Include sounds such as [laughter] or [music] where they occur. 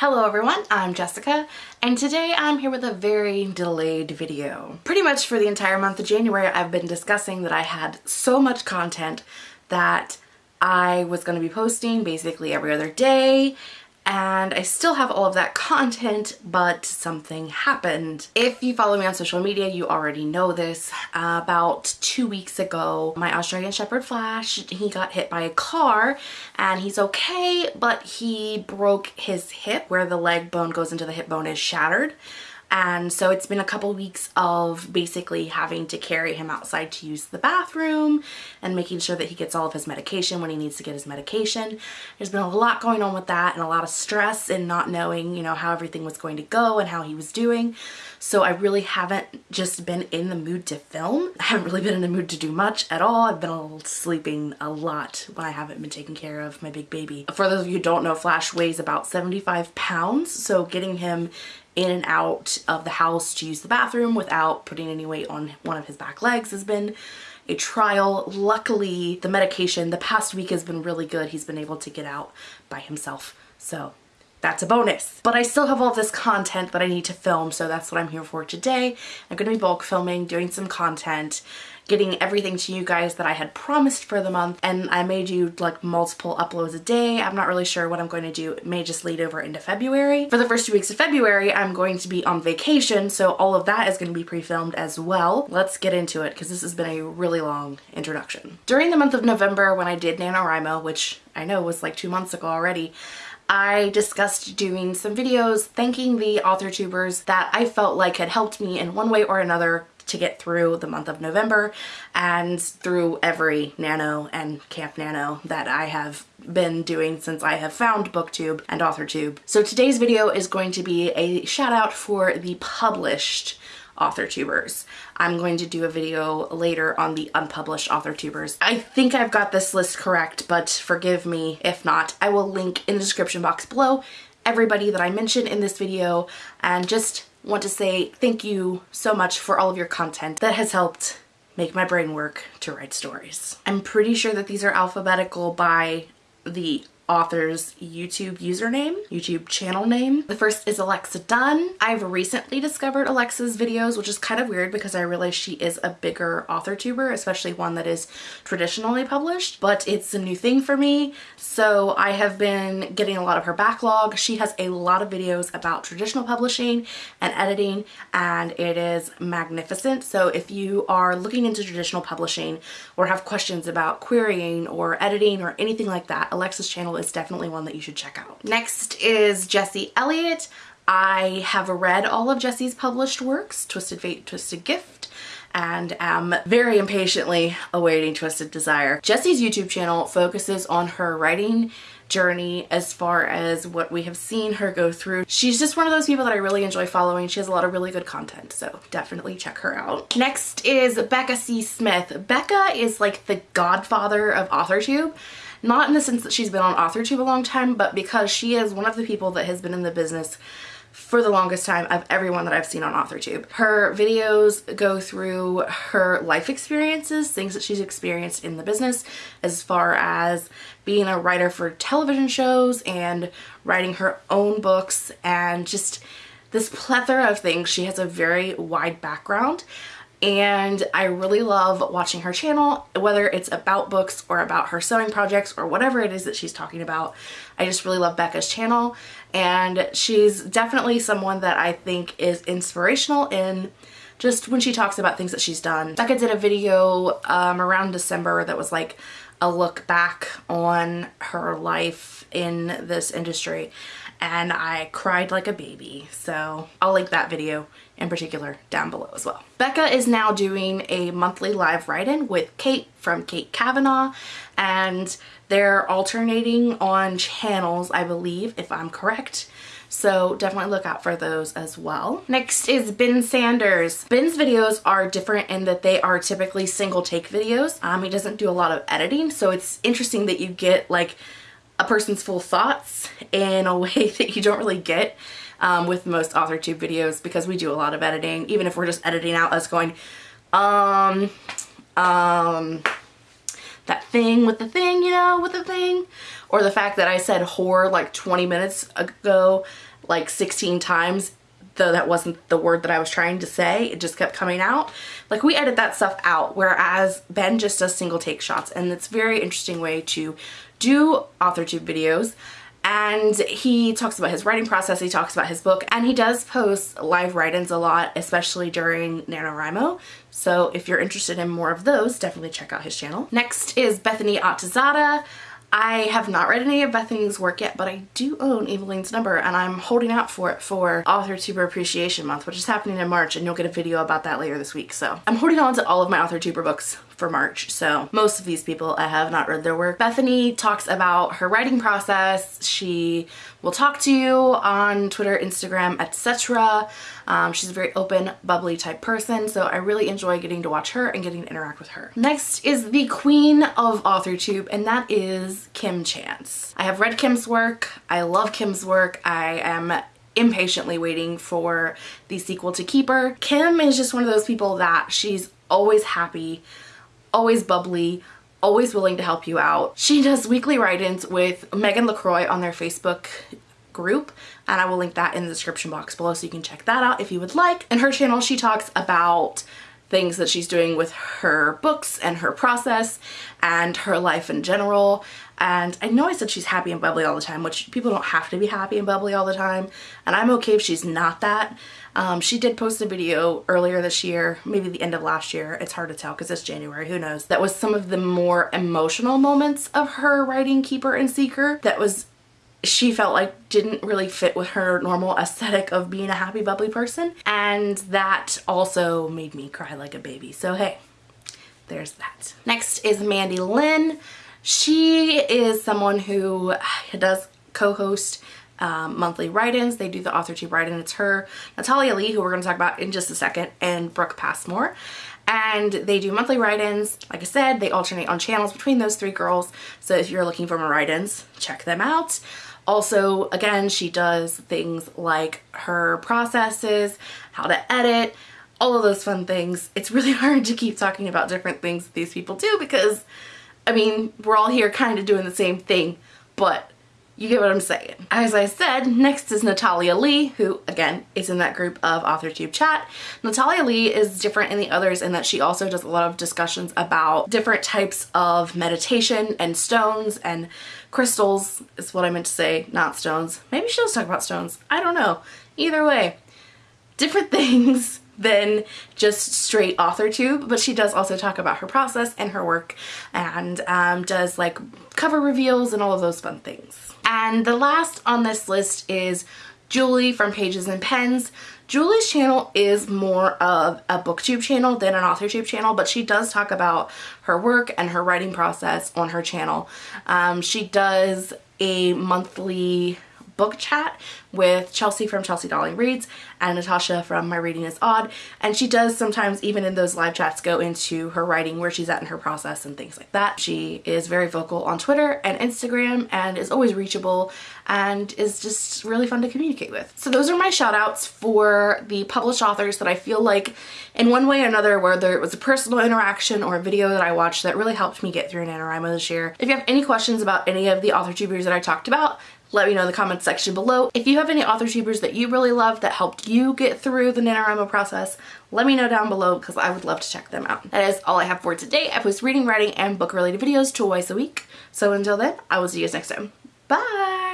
Hello everyone, I'm Jessica, and today I'm here with a very delayed video. Pretty much for the entire month of January, I've been discussing that I had so much content that I was going to be posting basically every other day, and I still have all of that content, but something happened. If you follow me on social media, you already know this. Uh, about two weeks ago, my Australian Shepherd Flash, he got hit by a car and he's okay, but he broke his hip where the leg bone goes into the hip bone is shattered and so it's been a couple weeks of basically having to carry him outside to use the bathroom and making sure that he gets all of his medication when he needs to get his medication. There's been a lot going on with that and a lot of stress and not knowing, you know, how everything was going to go and how he was doing. So I really haven't just been in the mood to film. [laughs] I haven't really been in the mood to do much at all. I've been sleeping a lot when I haven't been taking care of my big baby. For those of you who don't know, Flash weighs about 75 pounds. So getting him in and out of the house to use the bathroom without putting any weight on one of his back legs has been a trial. Luckily, the medication the past week has been really good. He's been able to get out by himself. So that's a bonus. But I still have all this content that I need to film, so that's what I'm here for today. I'm gonna be bulk filming, doing some content, getting everything to you guys that I had promised for the month and I may do like multiple uploads a day. I'm not really sure what I'm going to do. It may just lead over into February. For the first two weeks of February, I'm going to be on vacation, so all of that is going to be pre-filmed as well. Let's get into it because this has been a really long introduction. During the month of November when I did NaNoWriMo, which I know was like two months ago already, I discussed doing some videos thanking the author tubers that I felt like had helped me in one way or another to get through the month of November and through every Nano and Camp Nano that I have been doing since I have found booktube and authortube. So today's video is going to be a shout out for the published author tubers. I'm going to do a video later on the unpublished author tubers. I think I've got this list correct, but forgive me if not. I will link in the description box below everybody that I mentioned in this video and just want to say thank you so much for all of your content that has helped make my brain work to write stories. I'm pretty sure that these are alphabetical by the author's YouTube username, YouTube channel name. The first is Alexa Donne. I've recently discovered Alexa's videos, which is kind of weird because I realize she is a bigger author tuber, especially one that is traditionally published, but it's a new thing for me. So I have been getting a lot of her backlog. She has a lot of videos about traditional publishing and editing, and it is magnificent. So if you are looking into traditional publishing or have questions about querying or editing or anything like that, Alexa's channel is definitely one that you should check out. Next is Jesse Elliott. I have read all of Jesse's published works, Twisted Fate, Twisted Gift, and am very impatiently awaiting Twisted Desire. Jesse's YouTube channel focuses on her writing journey as far as what we have seen her go through. She's just one of those people that I really enjoy following. She has a lot of really good content, so definitely check her out. Next is Becca C. Smith. Becca is like the godfather of AuthorTube. Not in the sense that she's been on AuthorTube a long time, but because she is one of the people that has been in the business for the longest time of everyone that I've seen on AuthorTube. Her videos go through her life experiences, things that she's experienced in the business as far as being a writer for television shows and writing her own books and just this plethora of things. She has a very wide background and I really love watching her channel, whether it's about books or about her sewing projects or whatever it is that she's talking about. I just really love Becca's channel and she's definitely someone that I think is inspirational in just when she talks about things that she's done. Becca did a video um, around December that was like a look back on her life in this industry and I cried like a baby. So I'll link that video in particular down below as well. Becca is now doing a monthly live write-in with Kate from Kate Kavanaugh and they're alternating on channels, I believe, if I'm correct. So definitely look out for those as well. Next is Ben Sanders. Ben's videos are different in that they are typically single take videos. Um, he doesn't do a lot of editing, so it's interesting that you get like a person's full thoughts in a [laughs] way that you don't really get um, with most AuthorTube videos because we do a lot of editing, even if we're just editing out us going, um, um, that thing with the thing, you know, with the thing. Or the fact that I said whore like 20 minutes ago, like 16 times, though that wasn't the word that I was trying to say. It just kept coming out. Like we edit that stuff out, whereas Ben just does single take shots. And it's very interesting way to do AuthorTube videos and he talks about his writing process, he talks about his book, and he does post live write-ins a lot, especially during NaNoWriMo. So if you're interested in more of those, definitely check out his channel. Next is Bethany Atazadeh. I have not read any of Bethany's work yet, but I do own Evelyn's number and I'm holding out for it for Author Tuber Appreciation Month, which is happening in March and you'll get a video about that later this week. So I'm holding on to all of my Author Tuber books for March. So most of these people I have not read their work. Bethany talks about her writing process. She will talk to you on Twitter, Instagram, etc. Um, she's a very open, bubbly type person. So I really enjoy getting to watch her and getting to interact with her. Next is the queen of AuthorTube and that is Kim Chance. I have read Kim's work. I love Kim's work. I am impatiently waiting for the sequel to Keeper. Kim is just one of those people that she's always happy always bubbly, always willing to help you out. She does weekly write-ins with Megan LaCroix on their Facebook group and I will link that in the description box below so you can check that out if you would like. In her channel she talks about things that she's doing with her books and her process and her life in general. And I know I said she's happy and bubbly all the time which people don't have to be happy and bubbly all the time. And I'm okay if she's not that. Um, she did post a video earlier this year, maybe the end of last year, it's hard to tell because it's January, who knows. That was some of the more emotional moments of her writing Keeper and Seeker. That was she felt like didn't really fit with her normal aesthetic of being a happy bubbly person and that also made me cry like a baby so hey there's that next is Mandy Lynn she is someone who does co-host um, monthly write-ins. They do the author AuthorTube write-in. It's her, Natalia Leigh, who we're going to talk about in just a second, and Brooke Passmore. And they do monthly write-ins. Like I said, they alternate on channels between those three girls. So if you're looking for more write-ins, check them out. Also, again, she does things like her processes, how to edit, all of those fun things. It's really [laughs] hard to keep talking about different things that these people do because, I mean, we're all here kind of doing the same thing, but you get what I'm saying. As I said, next is Natalia Leigh, who again is in that group of AuthorTube chat. Natalia Leigh is different in the others in that she also does a lot of discussions about different types of meditation and stones and crystals is what I meant to say, not stones. Maybe she does talk about stones. I don't know. Either way, different [laughs] things than just straight author tube but she does also talk about her process and her work and um, does like cover reveals and all of those fun things. And the last on this list is Julie from Pages and Pens. Julie's channel is more of a booktube channel than an authortube channel, but she does talk about her work and her writing process on her channel. Um, she does a monthly book chat with Chelsea from Chelsea Dolling Reads and Natasha from My Reading is Odd and she does sometimes even in those live chats go into her writing where she's at in her process and things like that. She is very vocal on Twitter and Instagram and is always reachable and is just really fun to communicate with. So those are my shout outs for the published authors that I feel like in one way or another whether it was a personal interaction or a video that I watched that really helped me get through NaNoWriMo this year. If you have any questions about any of the author tubers that I talked about let me know in the comments section below. If you have any author tubers that you really love that helped you get through the NaNoWriMo process, let me know down below because I would love to check them out. That is all I have for today. I post reading, writing, and book related videos twice a week. So until then, I will see you guys next time. Bye!